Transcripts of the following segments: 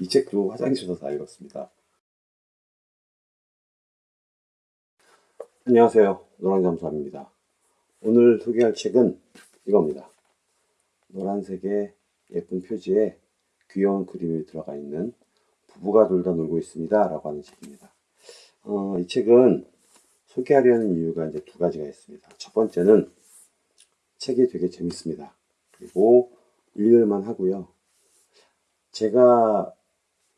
이 책도 화장실에서 다 읽었습니다. 안녕하세요. 노랑잠수함입니다. 오늘 소개할 책은 이겁니다. 노란색의 예쁜 표지에 귀여운 그림이 들어가 있는 부부가 놀다 놀고 있습니다. 라고 하는 책입니다. 어, 이 책은 소개하려는 이유가 이제 두 가지가 있습니다. 첫 번째는 책이 되게 재밌습니다. 그리고 읽을만 하고요. 제가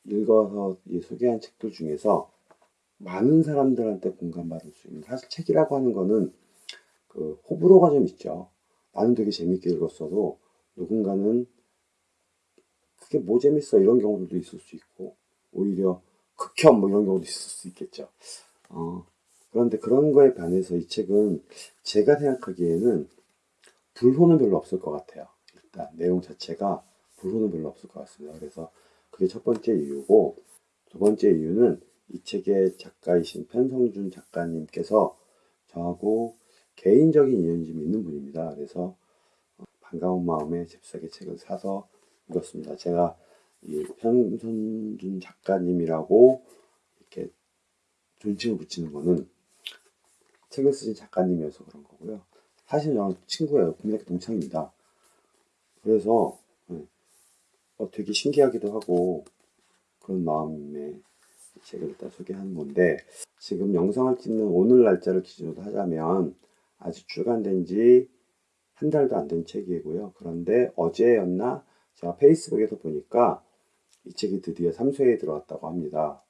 읽어서 소개한 책들 중에서 많은 사람들한테 공감받을 수 있는 사실 책이라고 하는 거는 그 호불호가 좀 있죠. 나는 되게 재밌게 읽었어도 누군가는 그게 뭐 재밌어 이런 경우들도 있을 수 있고 오히려 극혐 뭐 이런 경우도 있을 수 있겠죠. 어, 그런데 그런 거에 반해서 이 책은 제가 생각하기에는 불호는 별로 없을 것 같아요. 일단 내용 자체가 불호는 별로 없을 것 같습니다. 그래서 그게 첫 번째 이유고 두 번째 이유는 이 책의 작가이신 편성준 작가님께서 저하고 개인적인 인연이 좀 있는 분입니다. 그래서 반가운 마음에 잽싸게 책을 사서 읽었습니다. 제가 이 편성준 작가님이라고 이렇게 존칭을 붙이는 거는 책을 쓰신 작가님이어서 그런 거고요. 사실 저는 친구예요. 국민학교 동창입니다. 그래서 네. 어, 되게 신기하기도 하고 그런 마음에 책을 일단 소개하는 건데 지금 영상을 찍는 오늘 날짜를 기준으로 하자면 아직 출간된 지 한 달도 안 된 책이고요. 그런데 어제였나 제가 페이스북에서 보니까 이 책이 드디어 3쇄에 들어갔다고 합니다.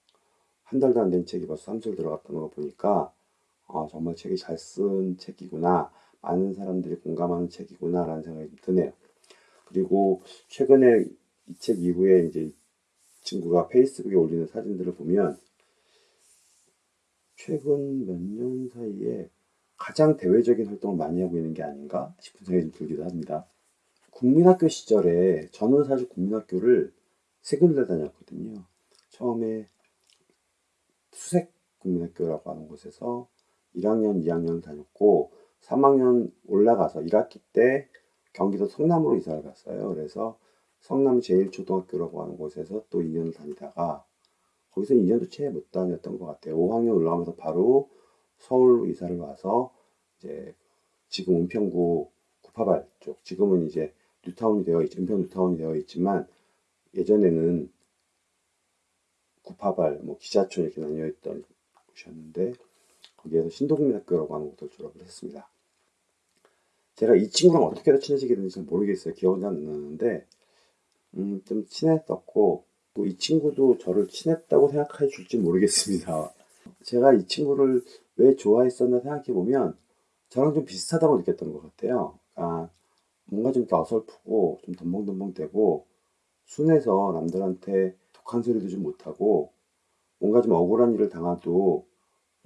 한 달도 안 된 책이 벌써 3쇄에 들어갔다는 거 보니까 어, 정말 책이 잘 쓴 책이구나. 많은 사람들이 공감하는 책이구나 라는 생각이 좀 드네요. 그리고 최근에 이 책 이후에 이제 친구가 페이스북에 올리는 사진들을 보면 최근 몇 년 사이에 가장 대외적인 활동을 많이 하고 있는 게 아닌가 싶은 생각이 좀 들기도 합니다. 국민학교 시절에 저는 사실 국민학교를 세 군데 다녔거든요. 처음에 수색 국민학교라고 하는 곳에서 1학년, 2학년 다녔고 3학년 올라가서 1학기 때 경기도 성남으로 이사를 갔어요. 그래서 성남 제일초등학교라고 하는 곳에서 또 2년을 다니다가 거기서 2년도 채 못 다녔던 것 같아요. 5학년 올라가면서 바로 서울로 이사를 와서 이제 지금 은평구 구파발 쪽 지금은 이제 뉴타운이 되어 있, 은평 뉴타운이 되어 있지만 예전에는 구파발, 뭐 기자촌 이렇게 나뉘어 있던 곳이었는데 거기에서 신도국민학교라고 하는 곳을 졸업을 했습니다. 제가 이 친구랑 어떻게 친해지게 됐는지 모르겠어요. 기억은 안 나는데 음, 좀 친했었고 또 이 친구도 저를 친했다고 생각해 줄지 모르겠습니다. 제가 이 친구를 왜 좋아했었나 생각해 보면 저랑 좀 비슷하다고 느꼈던 것 같아요. 그러니까 뭔가 좀 어설프고 좀 덤벙덤벙대고 순해서 남들한테 독한 소리도 좀 못하고 뭔가 좀 억울한 일을 당해도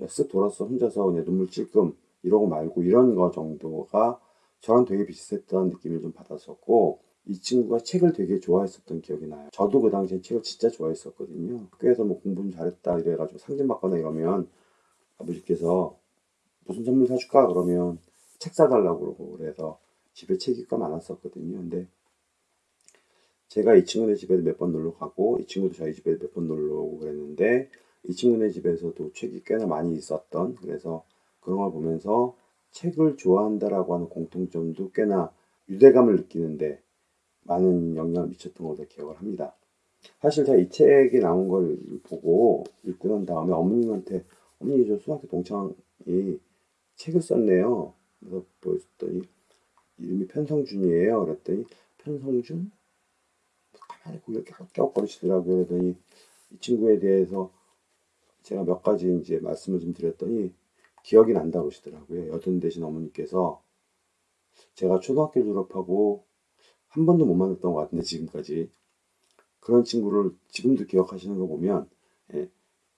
쓱 돌아서 혼자서 그냥 눈물 찔끔 이러고 말고 이런 거 정도가 저랑 되게 비슷했던 느낌을 좀 받았었고 이 친구가 책을 되게 좋아했었던 기억이 나요. 저도 그 당시에 책을 진짜 좋아했었거든요. 학교에서 뭐 공부 좀 잘했다 이래가지고 상금 받거나 이러면 아버지께서 무슨 선물 사줄까 그러면 책 사달라고 그러고 그래서 집에 책이 꽤 많았었거든요. 근데 제가 이 친구네 집에 몇 번 놀러 가고 이 친구도 저희 집에 몇 번 놀러 오고 그랬는데 이 친구네 집에서도 책이 꽤나 많이 있었던 그래서 그런 걸 보면서 책을 좋아한다라고 하는 공통점도 꽤나 유대감을 느끼는데 많은 영향을 미쳤던 것으로 기억을 합니다. 사실 제가 이 책이 나온 걸 보고 읽고 난 다음에 어머님한테 어머니 저 수학교 동창이 책을 썼네요. 그래서 보였더니 이름이 편성준이에요. 그랬더니 편성준? 가만히 고개를 껴껴거리시더라고요. 그랬더니 이 친구에 대해서 제가 몇 가지 이제 말씀을 좀 드렸더니 기억이 난다고 하시더라고요. 여든 대신 어머니께서 제가 초등학교 졸업하고 한 번도 못 만났던 것 같은데 지금까지 그런 친구를 지금도 기억하시는 거 보면 예,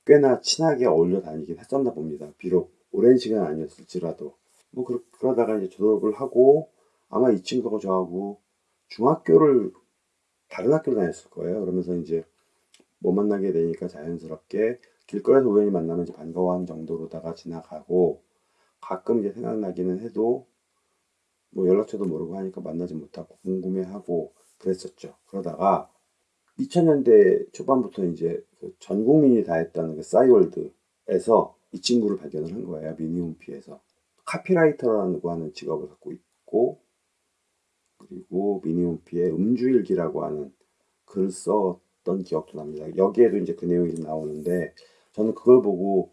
꽤나 친하게 어울려 다니긴 했었나 봅니다. 비록 오랜 시간 아니었을지라도 뭐 그러, 그러다가 이제 졸업을 하고 아마 이 친구가 저하고 중학교를 다른 학교를 다녔을 거예요. 그러면서 이제 못 만나게 되니까 자연스럽게 길거리에서 우연히 만나면 반가워하는 정도로다가 지나가고 가끔 이제 생각나기는 해도 뭐 연락처도 모르고 하니까 만나지 못하고 궁금해하고 그랬었죠. 그러다가 2000년대 초반부터 이제 그전 국민이 다 했다는 그 싸이월드에서 이 친구를 발견을 한 거예요. 미니홈피에서. 카피라이터라고 하는 직업을 갖고 있고 그리고 미니홈피에 음주일기라고 하는 글을 썼던 기억도 납니다. 여기에도 이제 그 내용이 좀 나오는데 저는 그걸 보고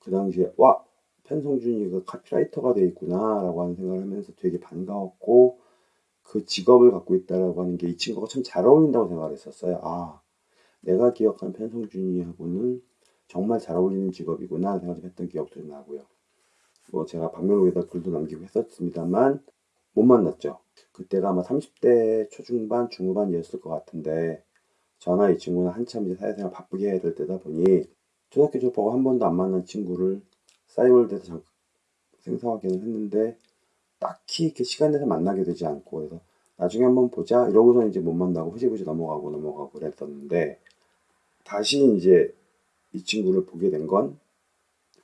그 당시에 와 편성준이가 카피라이터가 돼 있구나라고 하는 생각을 하면서 되게 반가웠고 그 직업을 갖고 있다라고 하는 게 이 친구가 참 잘 어울린다고 생각을 했었어요. 아 내가 기억하는 편성준이하고는 정말 잘 어울리는 직업이구나 생각을 좀 했던 기억도 좀 나고요. 뭐 제가 박명록에다 글도 남기고 했었습니다만 못 만났죠. 그때가 아마 30대 초중반 중후반이었을 것 같은데 저나 이 친구는 한참 이제 사회생활 바쁘게 해야 될 때다 보니 초등학교 졸업하고 한 번도 안 만난 친구를 싸이월드에서 잠깐 생사확인을 했는데 딱히 이렇게 시간 내서 만나게 되지 않고 그래서 나중에 한번 보자 이러고서 이제 못 만나고 흐지부지 넘어가고 넘어가고 그랬었는데 다시 이제 이 친구를 보게 된 건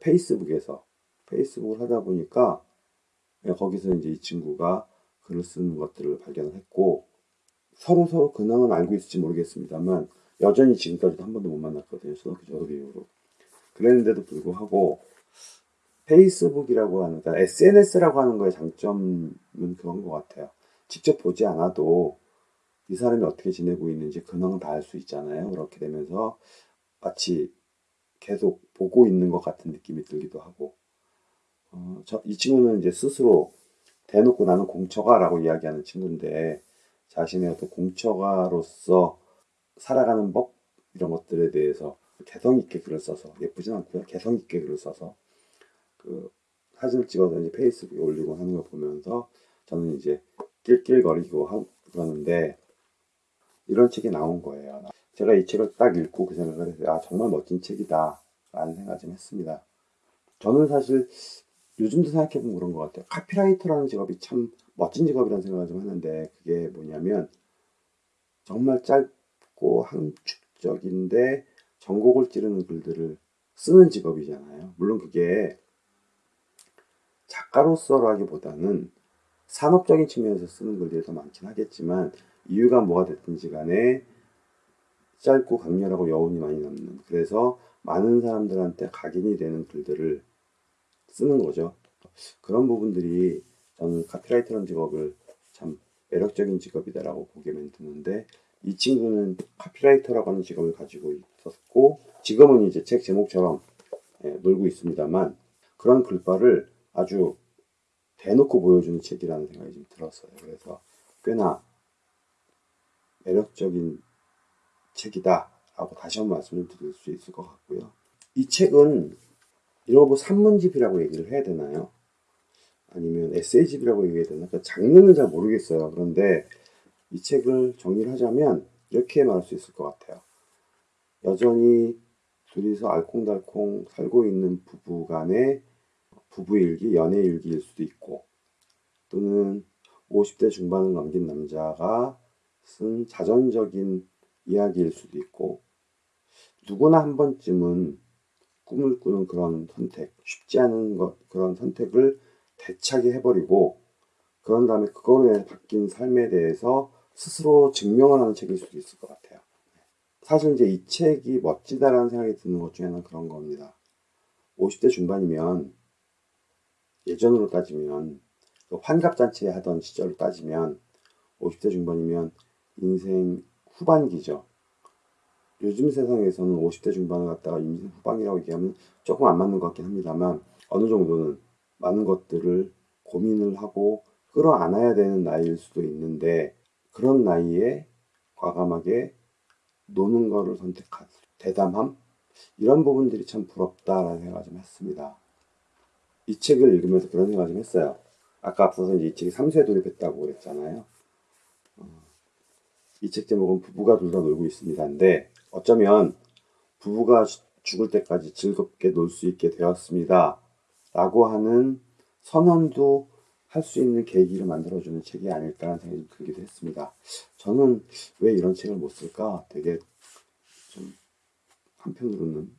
페이스북에서 페이스북을 하다 보니까 거기서 이제 이 친구가 글을 쓰는 것들을 발견을 했고 서로 서로 근황은 알고 있을지 모르겠습니다만 여전히 지금까지도 한 번도 못 만났거든요. 초등학교 졸업 이후로. 그랬는데도 불구하고 페이스북이라고 하는, 그러니까 SNS라고 하는 거의 장점은 그런 것 같아요. 직접 보지 않아도 이 사람이 어떻게 지내고 있는지 근황을 다알 수 있잖아요. 그렇게 되면서 마치 계속 보고 있는 것 같은 느낌이 들기도 하고. 어, 저, 이 친구는 이제 스스로 대놓고 나는 공처가라고 이야기하는 친구인데 자신의 어떤 공처가로서 살아가는 법 이런 것들에 대해서 개성 있게 글을 써서 예쁘진 않고요 개성 있게 글을 써서 그 사진을 찍어서 이제 페이스북에 올리고 하는 걸 보면서 저는 이제 낄낄거리고 하, 그러는데 이런 책이 나온 거예요. 제가 이 책을 딱 읽고 그 생각을 했어요. 아 정말 멋진 책이다 라는 생각을 좀 했습니다. 저는 사실 요즘도 생각해보면 그런 것 같아요. 카피라이터라는 직업이 참 멋진 직업이라는 생각을 좀 하는데 그게 뭐냐면 정말 짧고 함축적인데 전곡을 찌르는 글들을 쓰는 직업이잖아요. 물론 그게 작가로서라기보다는 산업적인 측면에서 쓰는 글들이 더 많긴 하겠지만 이유가 뭐가 됐든지 간에 짧고 강렬하고 여운이 많이 남는 그래서 많은 사람들한테 각인이 되는 글들을 쓰는 거죠. 그런 부분들이 저는 카피라이터라는 직업을 참 매력적인 직업이다라고 보게 만드는데 이 친구는 카피라이터라고 하는 직업을 가지고 있었고 지금은 이제 책 제목처럼 예, 놀고 있습니다만 그런 글발을 아주 대놓고 보여주는 책이라는 생각이 좀 들었어요. 그래서 꽤나 매력적인 책이다라고 다시 한 번 말씀을 드릴 수 있을 것 같고요. 이 책은 거 산문집이라고 얘기를 해야 되나요? 아니면 에세이집이라고 얘기해야 되나? 그 장르는 잘 모르겠어요. 그런데 이 책을 정리를 하자면 이렇게 말할 수 있을 것 같아요. 여전히 둘이서 알콩달콩 살고 있는 부부 간의 부부일기, 연애일기일 수도 있고 또는 50대 중반을 넘긴 남자가 쓴 자전적인 이야기일 수도 있고 누구나 한 번쯤은 꿈을 꾸는 그런 선택, 쉽지 않은 것, 그런 선택을 대차게 해버리고 그런 다음에 그거로 인해 바뀐 삶에 대해서 스스로 증명을 하는 책일 수도 있을 것 같아요. 사실 이제 이 책이 멋지다라는 생각이 드는 것 중에 하나는 그런 겁니다. 50대 중반이면 예전으로 따지면 그 환갑잔치 하던 시절로 따지면 50대 중반이면 인생 후반기죠. 요즘 세상에서는 50대 중반을 갖다가 인생 후반이라고 얘기하면 조금 안 맞는 것 같긴 합니다만 어느 정도는 많은 것들을 고민을 하고 끌어안아야 되는 나이일 수도 있는데 그런 나이에 과감하게 노는 거를 선택한 대담함 이런 부분들이 참 부럽다라는 생각을 좀 했습니다. 이 책을 읽으면서 그런 생각을 좀 했어요. 아까 앞서서 이 책이 3세 돌입했다고 그랬잖아요. 어, 이책 제목은 부부가 둘 다 놀고 있습니다인데 어쩌면 부부가 죽을 때까지 즐겁게 놀 수 있게 되었습니다. 라고 하는 선언도 할 수 있는 계기를 만들어주는 책이 아닐까라는 생각이 들기도 했습니다. 저는 왜 이런 책을 못 쓸까 되게 좀 한편으로는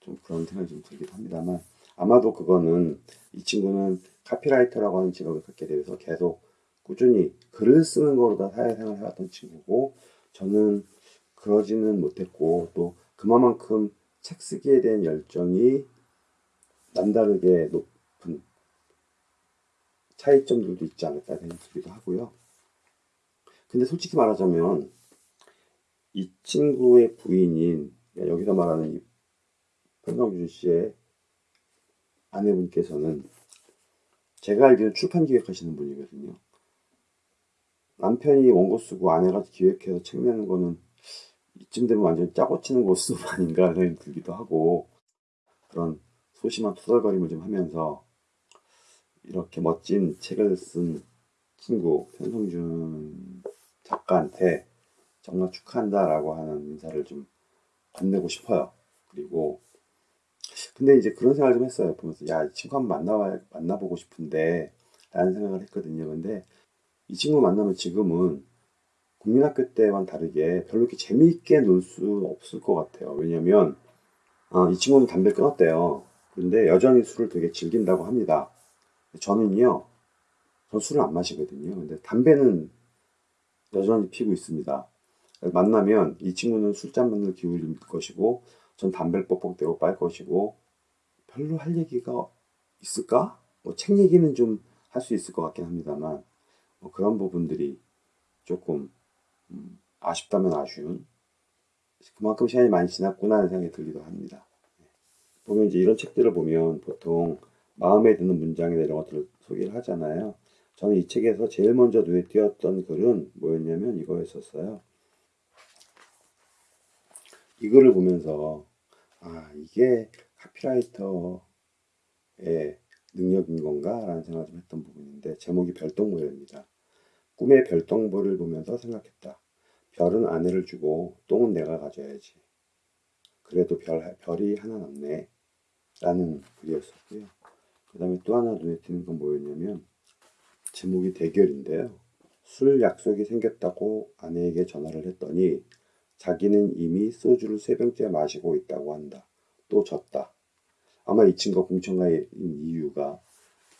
좀 그런 생각이 좀 들기도 합니다만 아마도 그거는 이 친구는 카피라이터라고 하는 직업을 갖게 되어서 계속 꾸준히 글을 쓰는 거로 다 사회생활을 해왔던 친구고 저는 그러지는 못했고 또 그만큼 책 쓰기에 대한 열정이 남다르게 높은 차이점들도 있지 않을까 생각하기도 하고요. 근데 솔직히 말하자면 이 친구의 부인인 여기서 말하는 이 편성준 씨의 아내분께서는 제가 알기로는 출판 기획하시는 분이거든요. 남편이 원고 쓰고 아내가 기획해서 책 내는 거는 이쯤 되면 완전 짜고 치는 고수 아닌가 생각이 들기도 하고 그런 소심한 투덜거림을 좀 하면서 이렇게 멋진 책을 쓴 친구 편성준 작가한테 정말 축하한다라고 하는 인사를 좀 건네고 싶어요. 그리고 근데 이제 그런 생각을 좀 했어요. 보면서 야, 이 친구 한번 만나 만나보고 싶은데 라는 생각을 했거든요. 근데 이 친구 만나면 지금은 국민학교 때와는 다르게 별로 이렇게 재미있게 놀 수 없을 것 같아요. 왜냐면 아, 이 친구는 담배 끊었대요. 그런데 여전히 술을 되게 즐긴다고 합니다. 저는요, 저 술을 안 마시거든요. 근데 담배는 여전히 피고 있습니다. 만나면 이 친구는 술잔만을 기울일 것이고, 전 담배를 뻑뻑대고 빨 것이고, 별로 할 얘기가 있을까? 뭐 책 얘기는 좀 할 수 있을 것 같긴 합니다만, 뭐 그런 부분들이 조금 음, 아쉽다면 아쉬운 그만큼 시간이 많이 지났구나 하는 생각이 들기도 합니다. 보면 이제 이런 책들을 보면 보통 마음에 드는 문장이나 이런 것들을 소개를 하잖아요. 저는 이 책에서 제일 먼저 눈에 띄었던 글은 뭐였냐면 이거였었어요. 이 글을 보면서 아 이게 카피라이터의 능력인 건가 라는 생각을 좀 했던 부분인데 제목이 별똥별입니다. 꿈의 별똥별을 보면서 생각했다. 별은 아내를 주고 똥은 내가 가져야지. 그래도 별, 별이 하나 남네. 라는 글이었었고요. 그 다음에 또 하나 눈에 띄는 건 뭐였냐면 제목이 대결인데요. 술 약속이 생겼다고 아내에게 전화를 했더니 자기는 이미 소주를 세 병째 마시고 있다고 한다. 또 졌다. 아마 이 친구가 공청가인 이유가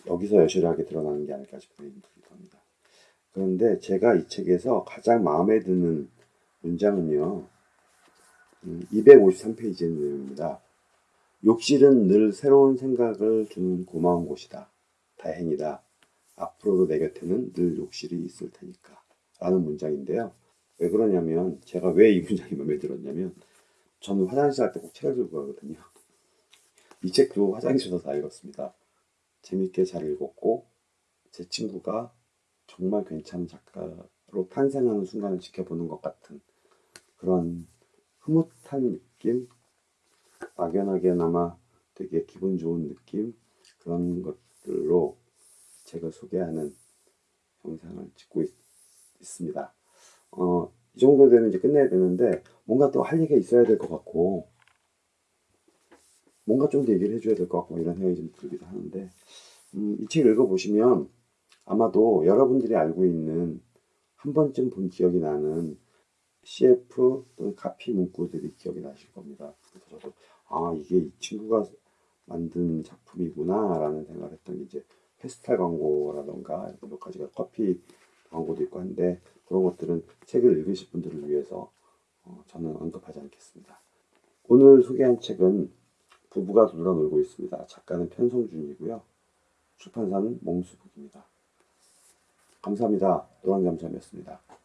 여기서 여실하게 드러나는 게 아닐까 싶은 듭니다. 그런데 제가 이 책에서 가장 마음에 드는 문장은요. 253페이지의 음, 내용입니다. 욕실은 늘 새로운 생각을 주는 고마운 곳이다. 다행이다. 앞으로도 내 곁에는 늘 욕실이 있을 테니까. 라는 문장인데요. 왜 그러냐면, 제가 왜 이 문장이 마음에 들었냐면, 저는 화장실 갈 때 꼭 책을 들고 가거든요. 이 책도 화장실에서 다 읽었습니다. 재밌게 잘 읽었고, 제 친구가 정말 괜찮은 작가로 탄생하는 순간을 지켜보는 것 같은 그런 흐뭇한 느낌, 막연하게나마 되게 기분 좋은 느낌 그런 것들로 책을 소개하는 영상을 찍고 있, 습니다 어, 이 정도 되면 이제 끝내야 되는데 뭔가 또 할 얘기가 있어야 될 것 같고 뭔가 좀 더 얘기를 해줘야 될 것 같고 이런 생각이 좀 들기도 하는데 음, 이책 읽어보시면 아마도 여러분들이 알고 있는 한 번쯤 본 기억이 나는 CF 또는 카피 문구들이 기억이 나실 겁니다. 그래서 아 이게 이 친구가 만든 작품이구나 라는 생각을 했던 게 이제 페스탈 광고라던가 몇 가지가 커피 광고도 있고 한데 그런 것들은 책을 읽으실 분들을 위해서 어, 저는 언급하지 않겠습니다. 오늘 소개한 책은 부부가 둘러 놀고 있습니다. 작가는 편성준이고요. 출판사는 몽수북입니다. 감사합니다. 노랑잠잠이었습니다.